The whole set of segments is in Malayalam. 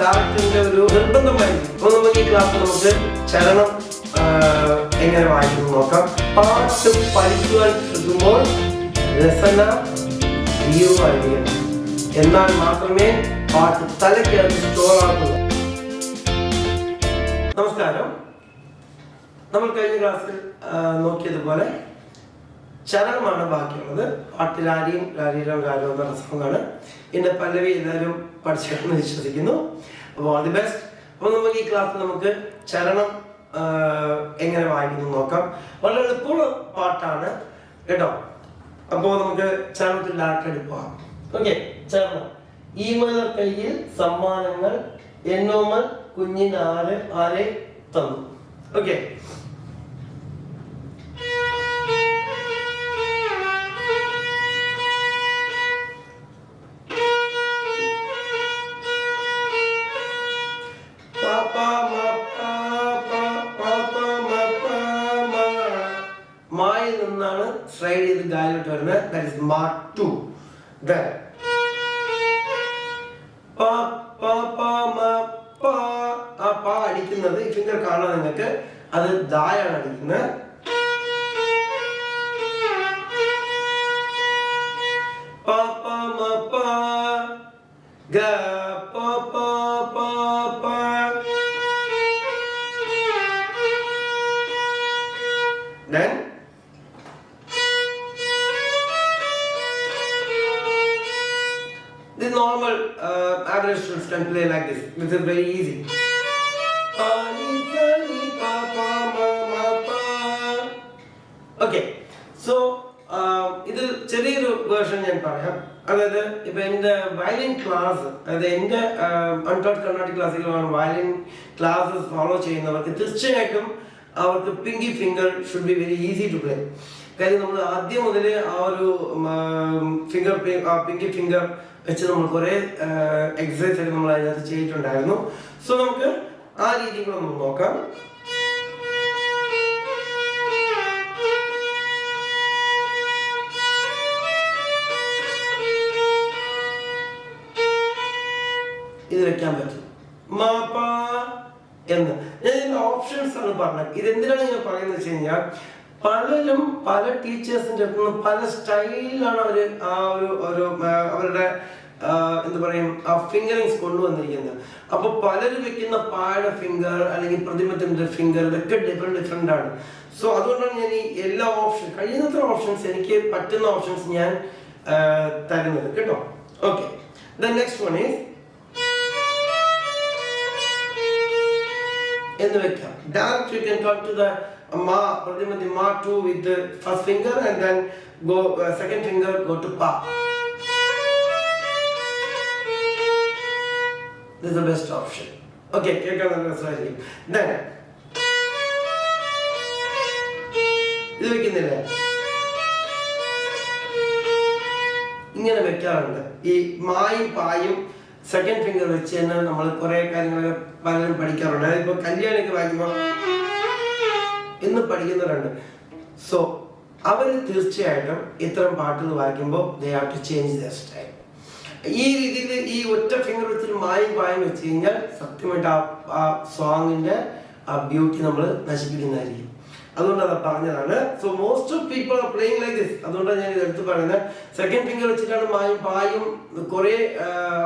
ഡയറക്ടറിന്റെ ഒരു നിർബന്ധമായി അപ്പൊ നമുക്ക് ഈ ക്ലാസ് നമുക്ക് ചലനം എങ്ങനെ വായിക്കുന്നു നോക്കാം. പാട്ട് പഠിക്കുവാൻ ശ്രമിക്കുമ്പോൾ രസന എന്നാൽ മാത്രമേ പാട്ട് തലയ്ക്കകത്ത് സ്റ്റോർ ആകുള്ളൂ നമസ്കാരം. നമ്മൾ കഴിഞ്ഞ ക്ലാസ്സിൽ നോക്കിയതുപോലെ ചരണമാണ് ബാക്കിയുള്ളത് പാട്ട് രാരിയും രാരീരം ഗാനവും എന്ന സോങ്ങാണ് പല്ലവി എല്ലാവരും പഠിച്ചിട്ടെന്ന് വിശ്വസിക്കുന്നു. അപ്പോൾ ഓൾ ദി ബെസ്റ്റ് അപ്പോൾ നമുക്ക് ഈ ക്ലാസ്സിൽ നമുക്ക് ചരണം എങ്ങനെ വായിക്കുന്നു നോക്കാം. വളരെ എളുപ്പമുള്ള പാട്ടാണ് കേട്ടോ. അപ്പോൾ നമുക്ക് ചരണത്തിൽ ഡയറക്റ്റ് പോകാം. ഓക്കെ ചരണം. ഈ മല കയ്യിൽ സമ്മാനങ്ങൾ എന്നോമൽ കുഞ്ഞിനാല് ആരെ തന്നു? ഓക്കെ വരുന്നത് ദാറ്റ് ഇസ് മാ ടു ദെൻ പ പ പ മ പ ആ പ അടിക്കുന്നത് ഈ ഫിംഗർ കാണാൻ നിങ്ങൾക്ക് അത് ദായാണ് അടിക്കുന്നത് പ പ മ പ ഗ can play like this. This is very easy. Okay so ഇതിൽ ചെറിയൊരു വേർഷൻ ഞാൻ പറയാം. അതായത് ഇപ്പൊ എന്റെ വയലിൻ ക്ലാസ് അതായത് എന്റെ അൺടോട്ട് കർണാട്ടിക് ക്ലാസ്സിലാണ് വയലിൻ ക്ലാസ്സസ് ഫോളോ ചെയ്യുന്നവർക്ക് തീർച്ചയായിട്ടും അവർക്ക് pinky finger should be very easy to play കാര്യം നമ്മൾ ആദ്യം മുതൽ ആ ഒരു ഫിംഗർ പിങ്കി ഫിംഗർ വെച്ച് നമ്മൾ കുറെ എക്സസൈസ് ഒക്കെ നമ്മൾ അതിനകത്ത് ചെയ്തിട്ടുണ്ടായിരുന്നു. സോ നമുക്ക് ആ രീതി കൂടെ നമുക്ക് നോക്കാം. ഇത് വെക്കാൻ പറ്റും. മാപ്പാ എന്ന്. ഞാൻ ഇതിന്റെ ഓപ്ഷൻസ് ആണ് പറഞ്ഞത്. ഇത് എന്തിനാണ് ഞാൻ പറയുന്നത് വെച്ച് കഴിഞ്ഞാൽ പലരും പല ടീച്ചേഴ്സിന്റെ അടുത്ത് നിന്ന് പല സ്റ്റൈലിലാണ് അവർ ആ ഒരു ഒരു അവരുടെ എന്താ പറയും ആ ഫിംഗറിങ്സ് കൊണ്ടുവന്നിരിക്കുന്നത്. അപ്പൊ പലരും വെക്കുന്ന പാഴ ഫിംഗർ അല്ലെങ്കിൽ പ്രതിമത്തിന്റെ ഫിംഗർ ഇതൊക്കെ ഡിഫറെന്റ് ഡിഫറെന്റ് ആണ്. സോ അതുകൊണ്ടാണ് ഞാൻ ഈ എല്ലാ ഓപ്ഷൻ കഴിയുന്നത്ര ഓപ്ഷൻസ് എനിക്ക് പറ്റുന്ന ഓപ്ഷൻസ് ഞാൻ തരുന്നത്. കേട്ടോ? Okay the next one is എന്ന് വെക്കാം. Direct you can come to the മാ two with the first finger and then go uh, second finger go to pa. This is the best option. Okay, കേൾക്കാൻ രസമായിരിക്കും Then ഇത് വെക്കുന്നില്ലേ ഇങ്ങനെ വെക്കാറുണ്ട് ഈ മായും പായും സെക്കൻഡ് ഫിംഗർ വെച്ച് തന്നെ നമ്മൾ കുറേ കാര്യങ്ങളൊക്കെ പലരും പഠിക്കാറുണ്ട് അതായത് ഇപ്പൊ കല്യാണിക്ക് വായിക്കുമ്പോൾ എന്ന് പഠിക്കുന്നവരുണ്ട്. സോ അവർ തീർച്ചയായിട്ടും ഇത്തരം പാട്ടുകൾ വായിക്കുമ്പോൾ they have to change the style ഈ രീതിയിൽ ഈ ഒറ്റ ഫിംഗർ വെച്ചിട്ട് മായി പായും വെച്ച് കഴിഞ്ഞാൽ സത്യമായിട്ട് ആ ആ സോങ്ങിന്റെ ആ ബ്യൂട്ടി നമ്മൾ നശിപ്പിക്കുന്നതായിരിക്കും. അതുകൊണ്ട് അത് പറഞ്ഞതാണ്. So most of people are playing like this അതുകൊണ്ടാണ് ഞാൻ ഇത് എടുത്ത് പറയുന്നത്. സെക്കൻഡ് ഫിംഗർ വെച്ചിട്ടാണ് മായും പായും കുറെ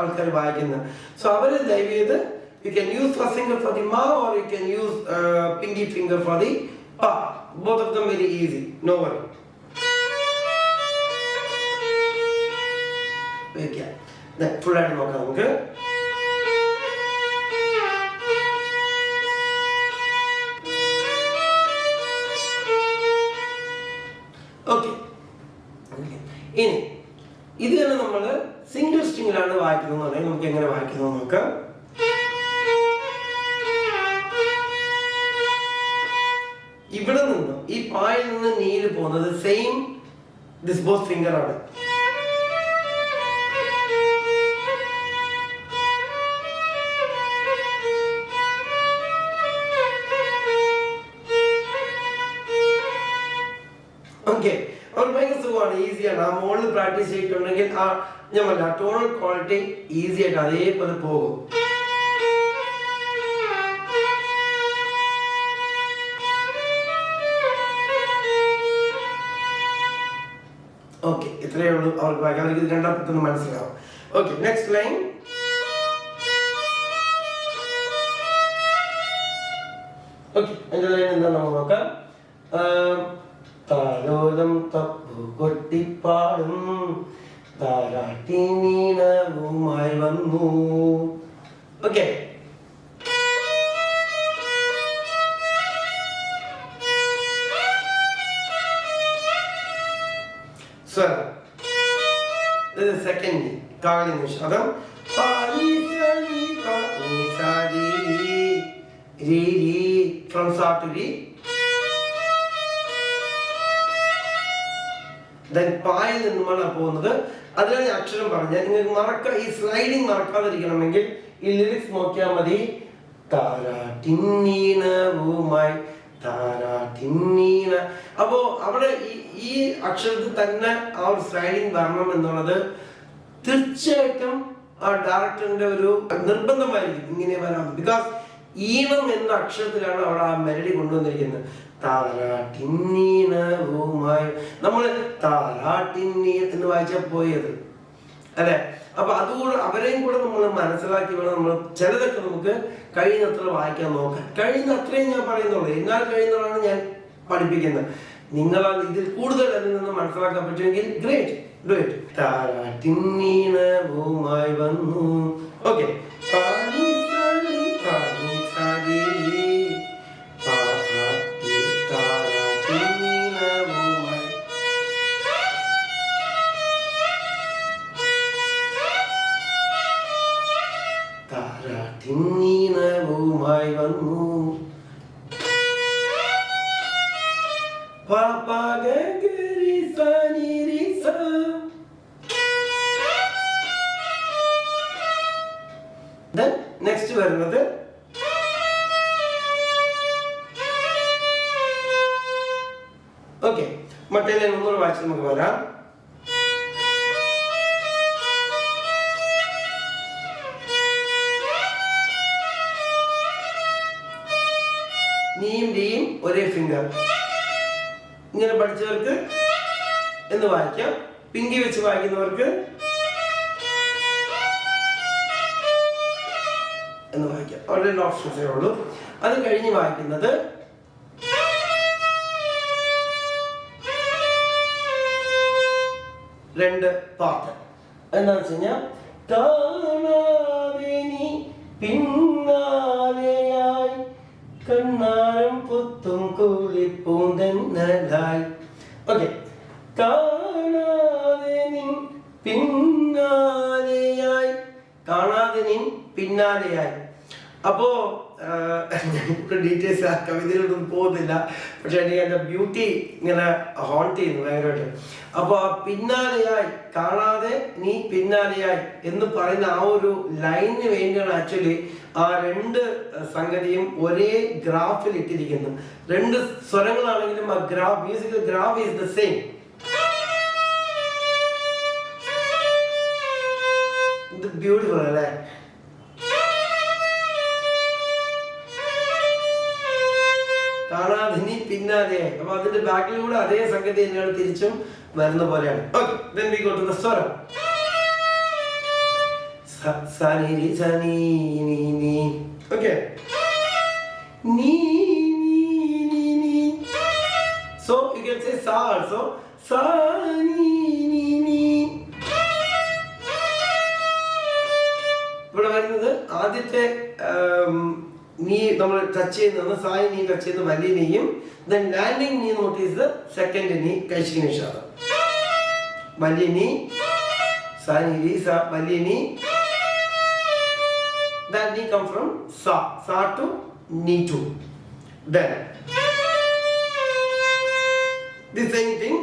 ആൾക്കാർ വായിക്കുന്നത്. സോ അവർ ദയവ് ചെയ്ത് you can use first finger for the മാ or you can use pinky finger for the of them very easy no worry വെക്കാം ഫുൾ ആയിട്ട് നോക്കാം നമുക്ക് ഓക്കെ ഇനി ഇത് തന്നെ നമ്മൾ സിംഗിൾ സ്ട്രിങ്ങിലാണ് വായിക്കുന്നത് എന്നുണ്ടെങ്കിൽ നമുക്ക് എങ്ങനെ വായിക്കുന്നത് നോക്കാം. ഇവിടെ നിന്ന്? ഈ പായിൽ നിന്ന് നീര് പോകുന്നത് സെയിം ബോത്ത് ഫിംഗർ ആണ്. ഓക്കെ അവർക്ക് ഭയങ്കര സുഖമാണ് ഈസിയാണ് ആ മോളിൽ പ്രാക്ടീസ് ചെയ്തിട്ടുണ്ടെങ്കിൽ ആ ഞാൻ പറഞ്ഞ ടോണൽ ക്വാളിറ്റി ഈസി ആയിട്ട് അതേപോലെ പോകും. ഓക്കെ ഇത്രയേ ഉള്ളൂ. അവർക്ക് വായിക്കാൻ അവർക്ക് ഇത് പെട്ടെന്ന് മനസ്സിലാവും. Okay next line okay okay സ്വരം ഇത് സെക്കൻഡ് കാളി നിഷാദം ഫ്രം സാ ടു രി ദെൻ പായിൽ നിന്നുമാണ് പോകുന്നത്. അതിലാണ് ഞാൻ അക്ഷരം പറഞ്ഞത്. നിങ്ങൾക്ക് മറക്ക ഈ സ്ലൈഡിങ് മറക്കാതിരിക്കണമെങ്കിൽ ഈ ലിറിക്സ് നോക്കിയാൽ മതി. താരാട്ടിന്നീണവുമായി താരാട്ടിന്നീണ അപ്പോ അവിടെ ഈ ഈ അക്ഷരത്തിൽ തന്നെ ആ ഒരു സ്ലൈഡിങ് വരണം എന്നുള്ളത് തീർച്ചയായിട്ടും ആ ഡയറക്ടറിന്റെ ഒരു നിർബന്ധമായിരിക്കും ഇങ്ങനെ വരാം ബിക്കോസ് ഈണം എന്ന അക്ഷരത്തിലാണ് അവിടെ ആ മെലഡി കൊണ്ടുവന്നിരിക്കുന്നത്. നമ്മൾ എന്ന് വായിച്ചാൽ പോയത്. അല്ലെ? അപ്പൊ അതുകൂടെ അവരെയും കൂടെ നമ്മൾ മനസ്സിലാക്കി വേണം നമ്മൾ ചിലതൊക്കെ നമുക്ക് കഴിയുന്നത്ര വായിക്കാൻ നോക്കാം കഴിയുന്ന അത്രയും ഞാൻ പറയുന്നുള്ളൂ. എന്നാൽ കഴിയുന്നതാണ് ഞാൻ പഠിപ്പിക്കുന്നത്. നിങ്ങൾ ഇതിൽ കൂടുതൽ അതിൽ നിന്ന് മനസ്സിലാക്കാൻ പറ്റുമെങ്കിൽ ഗ്രേറ്റ് ഗ്രേറ്റ് താരാട്ടിന്നീണവുമായി വന്നു. ഓക്കെ ഓക്കെ മറ്റേ ഒന്നുകൂടെ വായിച്ച് നമുക്ക് വരാം. നീയും ഡിയും ഒരേ ഫിംഗർ ഇങ്ങനെ പഠിച്ചവർക്ക് എന്ന് വായിക്കാം. പിങ്കി വെച്ച് വായിക്കുന്നവർക്ക് എന്ന് വായിക്കാം. അവിടെ രണ്ട് ഓപ്ഷൻസേ ഉള്ളൂ. അത് കഴിഞ്ഞ് വായിക്കുന്നത് രണ്ട് പാട്ട്. എന്താണെന്ന് വെച്ച് കഴിഞ്ഞാൽ പിന്നാലെയായി കണ്ണാരം പുത്തും കൂളിപ്പൂന്തന്നലായി ഓക്കെ കാണാതെ നിൻ പിന്നാലെയായി കാണാതെ പിന്നാലെയായി. അപ്പോ ഡീറ്റെയിൽസ് ആ കവിതയിലൊന്നും പോകുന്നില്ല. പക്ഷെ എനിക്ക് എന്റെ ബ്യൂട്ടി ഇങ്ങനെ ഹോൾട്ട് ചെയ്യുന്നു ഭയങ്കരമായിട്ട്. അപ്പോൾ ആ പിന്നാലെയായി കാണാതെ നീ പിന്നാലെയായി എന്ന് പറയുന്ന ആ ഒരു ലൈനിന് വേണ്ടിയാണ് ആക്ച്വലി ആ രണ്ട് സംഗതിയും ഒരേ ഗ്രാഫിൽ ഇട്ടിരിക്കുന്നു രണ്ട് സ്വരങ്ങളാണെങ്കിലും ആ graph musical graph is the same ഇത് ബ്യൂട്ടിഫുൾ അല്ലേ? പിന്നാലെയായി. അപ്പൊ അതിന്റെ ബാക്കിലൂടെ അതേ സംഗതി തന്നെയാണ് തിരിച്ചും വരുന്ന പോലെയാണ്. Okay then we go to the സ്വരം. സനി സനി നീ നീ ഓക്കെ നീ നീ നീ. സോ യു you സേ സാ ആൾസോ also നീ നമ്മൾ ടച്ച് ചെയ്യുന്നത് സായി നീ ടച്ച് ചെയ്യുന്ന വലിയ നീയും ദെൻ ലാൻഡിങ് നീ നോട്ടീസ് സെക്കൻഡ് നീ കഴിച്ചു നിഷാദം വലിയ നീ സായി നീ സ വലിയ നീ. നീ കം ഫ്രം സ സ ടു നീ to then the same thing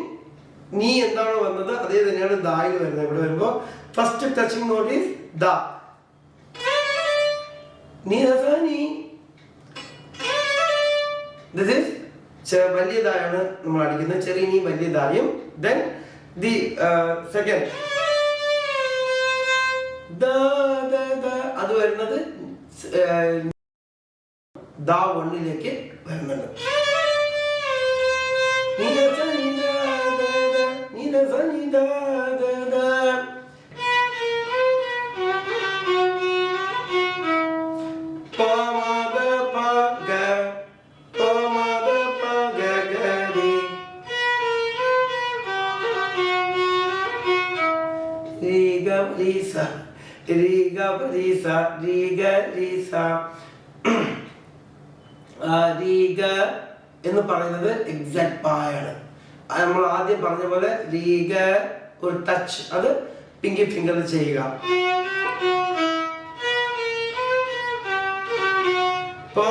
നീ എന്താണോ വന്നത് അതേ തന്നെയാണ് ദായിൽ വരുന്നത്. ഇവിടെ വരുമ്പോ ഫസ്റ്റ് ടച്ചിങ് നോട്ടീസ് ദ. നീ രസാ നീ ദിസ് ചെ- വലിയതായാണ് നമ്മൾ അടിക്കുന്നത്. ചെറിയ വലിയതായും ദെൻ ദി സെക്കൻഡ് അത് വരുന്നത് ദാ വണ്ണിലേക്ക് വരുന്നുണ്ട്. നീ നീ നീ രി രീഗ രീസ സ, രി ഗ രി സ. ആ, രി എന്ന് പറയുന്നത് എക്സാക്ട് പായാണ് നമ്മൾ ആദ്യം പറഞ്ഞ പോലെ രീഗ ഒരു ടച്ച് അത് പിങ്കി ഫിംഗർ ചെയ്യുക പ,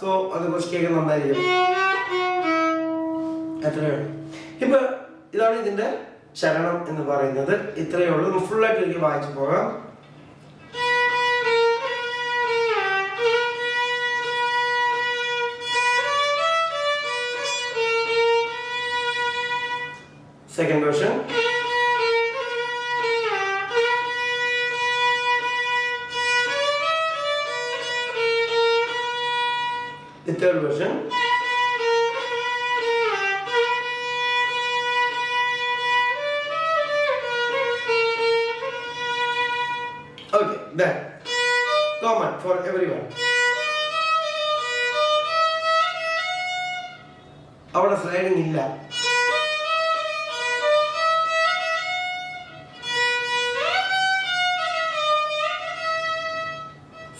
സോ അത് കുറച്ച് കേൾക്കാൻ നന്നായിരിക്കും. എത്രയാണ് ഇപ്പൊ ഇതാണ് ഇതിന്റെ ശരണം എന്ന് പറയുന്നത്. ഇത്രയേ ഉള്ളൂ. ഫുൾ ആയിട്ട് എനിക്ക് വായിച്ചു പോകാം. Second version Third version. Okay, that common for everyone. അവിടെ സ്ലൈഡിങ് ഇല്ല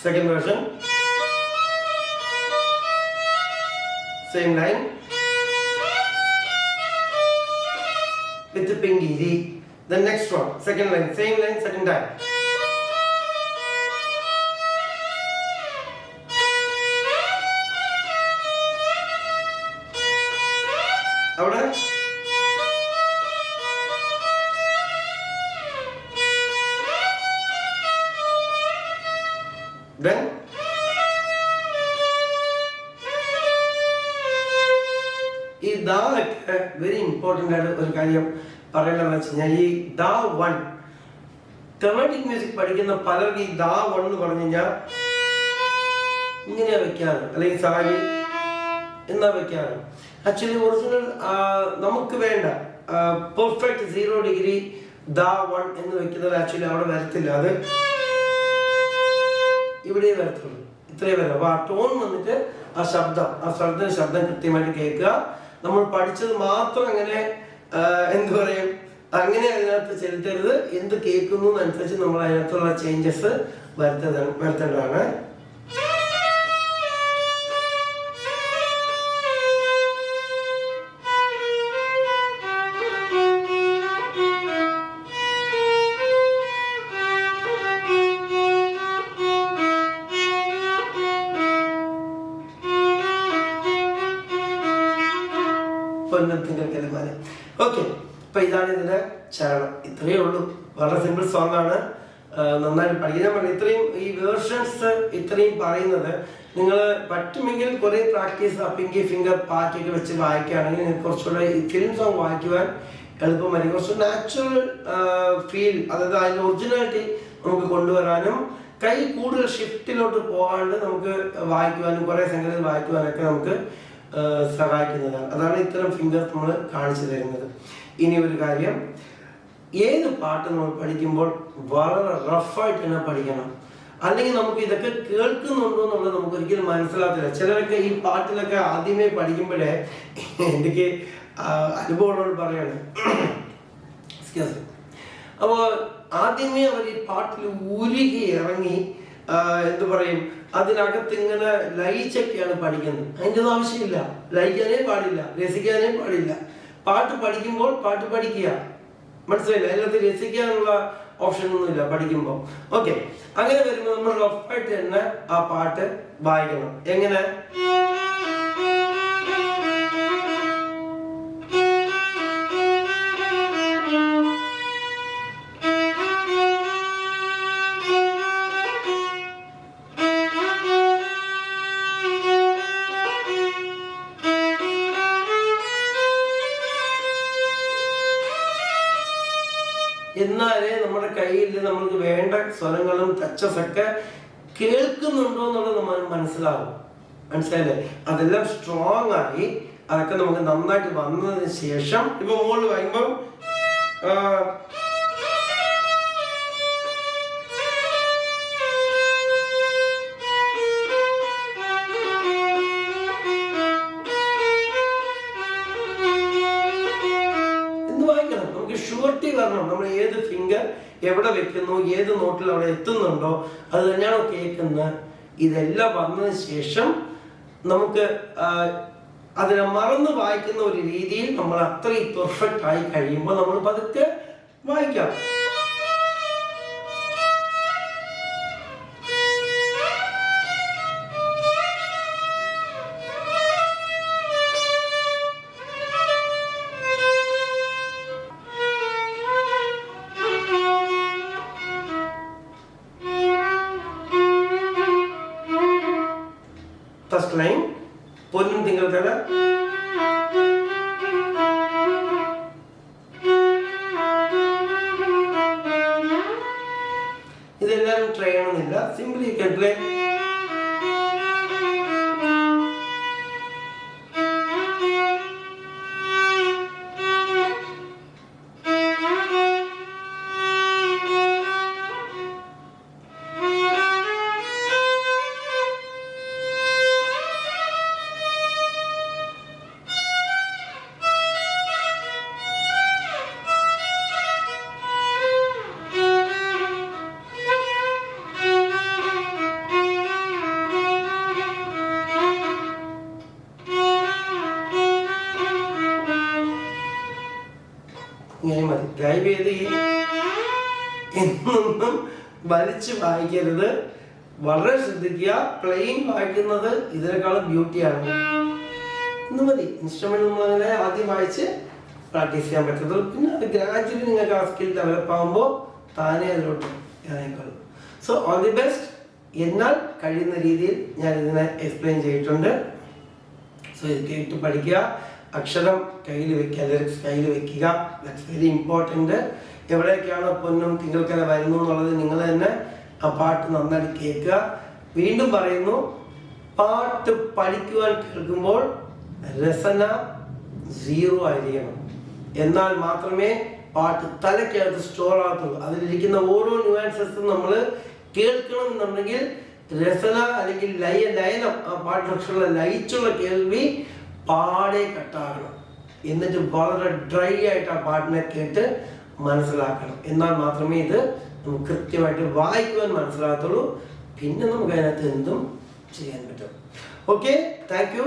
second version Same line. With the pinky. The, the next one, second line. Same line, second time. ഈ ദാ ഒക്കെ വെരി ഇമ്പോർട്ടന്റ് ആയിട്ട് ഒരു കാര്യം പറയേണ്ടതെന്ന് വെച്ച് കഴിഞ്ഞാൽ ഈ ദാ വൺ കർണാട്ടിക് മ്യൂസിക് പഠിക്കുന്ന പലർക്ക് ഈ ദാ വൺ എന്ന് പറഞ്ഞു കഴിഞ്ഞാൽ ഇങ്ങനെയാ വെക്കാറ്? അല്ലെങ്കിൽ സാരി എന്നാ വെക്കാറ്? ആക്ച്വലി ഒറിജിനൽ നമുക്ക് വേണ്ട. പെർഫെക്റ്റ് സീറോ ഡിഗ്രി ദാ വൺ എന്ന് വെക്കുന്നത് ആക്ച്വലി അവിടെ വരത്തില്ല. അത് ഇവിടെ വരത്തുള്ളൂ. ഇത്രയും വരും അപ്പൊ ആ ടോൺ വന്നിട്ട് ആ ശബ്ദം ആ ശബ്ദം ശബ്ദം കൃത്യമായിട്ട് കേൾക്കുക. നമ്മൾ പഠിച്ചത് മാത്രം അങ്ങനെ എന്ത് പറയും? അങ്ങനെ അതിനകത്ത് ചെലുത്തരുത്. എന്ത് കേൾക്കുന്നു അനുസരിച്ച് നമ്മൾ അതിനകത്തുള്ള ചേഞ്ചസ് വരുത്തേണ്ടതാണ്. ഇതാണ് ഇതിന്റെ ചരണം ഇത്രയേ ഉള്ളൂ. വളരെ സിമ്പിൾ സോങ് ആണ്. നന്നായിട്ട് പഠിക്കാൻ പറഞ്ഞു ഇത്രയും ഈ വേർഷൻസ് ഇത്രയും പറയുന്നത് നിങ്ങൾ പറ്റുമെങ്കിൽ കുറെ പ്രാക്ടീസ് അപ്പിങ്കി ഫിംഗർ പാറ്റൊക്കെ വെച്ച് വായിക്കുകയാണെങ്കിൽ കുറച്ചുകൂടെ ഫിലിം സോങ് വായിക്കുവാൻ എളുപ്പമായിരിക്കും. കുറച്ച് നാച്ചുറൽ ഫീൽ അതായത് അതിന്റെ ഒറിജിനാലിറ്റി നമുക്ക് കൊണ്ടുവരാനും കൈ കൂടുതൽ ഷിഫ്റ്റിലോട്ട് പോകാണ്ട് നമുക്ക് വായിക്കുവാനും കുറെ സംഗതി വായിക്കുവാനൊക്കെ നമുക്ക് സഹായിക്കുന്നതാണ്. അതാണ് ഇത്തരം ഫിംഗർ നമ്മൾ കാണിച്ചു തരുന്നത്. ഇനി ഒരു കാര്യം. ഏത് പാട്ട് നമ്മൾ പഠിക്കുമ്പോൾ വളരെ റഫായിട്ട് തന്നെ പഠിക്കണം. അല്ലെങ്കിൽ നമുക്ക് ഇതൊക്കെ കേൾക്കുന്നുണ്ടോ എന്നുള്ളത് നമുക്ക് ഒരിക്കലും മനസ്സിലാകത്തില്ല. ചിലരൊക്കെ ഈ പാട്ടിലൊക്കെ ആദ്യമേ പഠിക്കുമ്പോഴേ എനിക്ക് അനുഭവമുള്ളവർ പറയാണ്. അപ്പോൾ ആദ്യമേ അവർ ഈ പാട്ടിൽ ഉരുകി ഇറങ്ങി എന്ത് പറയും? അതിനകത്ത് ഇങ്ങനെ ലയിച്ചൊക്കെയാണ് പഠിക്കുന്നത്. അതിന്റെ ഒന്നും ആവശ്യമില്ല. ലയിക്കാനേ പാടില്ല. രസിക്കാനേ പാടില്ല. പാട്ട് പഠിക്കുമ്പോൾ പാട്ട് പഠിക്കുക. മനസ്സിലായില്ല? അതിനകത്ത് രസിക്കാനുള്ള ഓപ്ഷൻ ഒന്നുമില്ല പഠിക്കുമ്പോൾ ഓക്കെ അങ്ങനെ വരുമ്പോൾ നമ്മൾ റഫായിട്ട് തന്നെ ആ പാട്ട് വായിക്കണം. എങ്ങനെ? നമ്മൾക്ക് വേണ്ട സ്വരങ്ങളും ടച്ചസ് ഒക്കെ കേൾക്കുന്നുണ്ടോ എന്നുള്ളത് നമ്മൾ മനസ്സിലാവും. മനസ്സിലായില്ലേ? അതെല്ലാം സ്ട്രോങ് ആയി അതൊക്കെ നമുക്ക് നന്നായിട്ട് വന്നതിന് ശേഷം ഇപ്പൊ മുകളിൽ വായിക്കുമ്പം എവിടെ വെക്കുന്നു ഏത് നോട്ടിൽ അവിടെ എത്തുന്നുണ്ടോ അത് തന്നെയാണോ കേൾക്കുന്നത്. ഇതെല്ലാം വന്നതിന് ശേഷം നമുക്ക് അതിനെ മറന്ന് വായിക്കുന്ന ഒരു രീതിയിൽ നമ്മൾ അത്രയും പെർഫെക്റ്റ് ആയി കഴിയുമ്പോൾ നമ്മൾ പതുക്കെ വായിക്കാം. പൊന്നും ഈ എന്നൊന്നും വലിച്ചു വായിക്കരുത്. വളരെ ശ്രദ്ധിക്കുക. പ്ലെയിൻ വായിക്കുന്നത് ഇതിനേക്കാളും ബ്യൂട്ടിയാണ് ഇന്ന് മതി. ഇൻസ്ട്രുമെന്റ് നമ്മൾ അങ്ങനെ ആദ്യം വായിച്ച് പ്രാക്ടീസ് ചെയ്യാൻ പറ്റത്തുള്ളൂ. പിന്നെ അത് ഗ്രാജുവലി നിങ്ങൾക്ക് ആ സ്കിൽ ഡെവലപ്പ് ആകുമ്പോൾ താനേ അതിലോട്ട് ഇറങ്ങിക്കൊള്ളും സോ ഓൾ ദി ബെസ്റ്റ് എന്നാൽ കഴിയുന്ന രീതിയിൽ ഞാൻ ഇതിനെ എക്സ്പ്ലെയിൻ ചെയ്തിട്ടുണ്ട്. സോ ഇത് കേട്ട് പഠിക്കുക. അക്ഷരം കയ്യിൽ വെക്കുക ലിറിക്സ് കയ്യിൽ വെക്കുക. ദാറ്റ്സ് വെരി ഇമ്പോർട്ടന്റ് എവിടെയൊക്കെയാണ് പൊന്നും തിങ്കൾക്കര വരുന്നു എന്നുള്ളത് നിങ്ങൾ തന്നെ ആ പാട്ട് നന്നായിട്ട് കേൾക്കുക. വീണ്ടും പറയുന്നു പാട്ട് പഠിക്കുവാൻ കേൾക്കുമ്പോൾ രസന സീറോ ആയിരിക്കണം. എന്നാൽ മാത്രമേ പാട്ട് തലയ്ക്കകത്ത് സ്റ്റോർ ആകത്തുള്ളൂ. അതിലിരിക്കുന്ന ഓരോ ന്യൂആൻസസും നമ്മൾ കേൾക്കണം എന്നുണ്ടെങ്കിൽ രസന അല്ലെങ്കിൽ ലയ ലയനം ആ പാട്ടിനക്ഷരമുള്ള ലയിച്ചുള്ള കേൾവി പാടെ കട്ടാകണം. എന്നിട്ട് വളരെ ഡ്രൈ ആയിട്ട് ആ പാട്ടിനെ കേട്ട് മനസ്സിലാക്കണം. എന്നാൽ മാത്രമേ ഇത് നമുക്ക് കൃത്യമായിട്ട് വായിക്കുവാൻ മനസ്സിലാകത്തുള്ളൂ. പിന്നെ നമുക്ക് അതിനകത്ത് എന്തും ചെയ്യാൻ പറ്റും. Okay thank you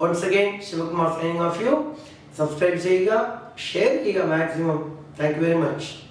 once again Shivakumar signing off you subscribe ചെയ്യുക ഷെയർ ചെയ്യുക maximum thank you very much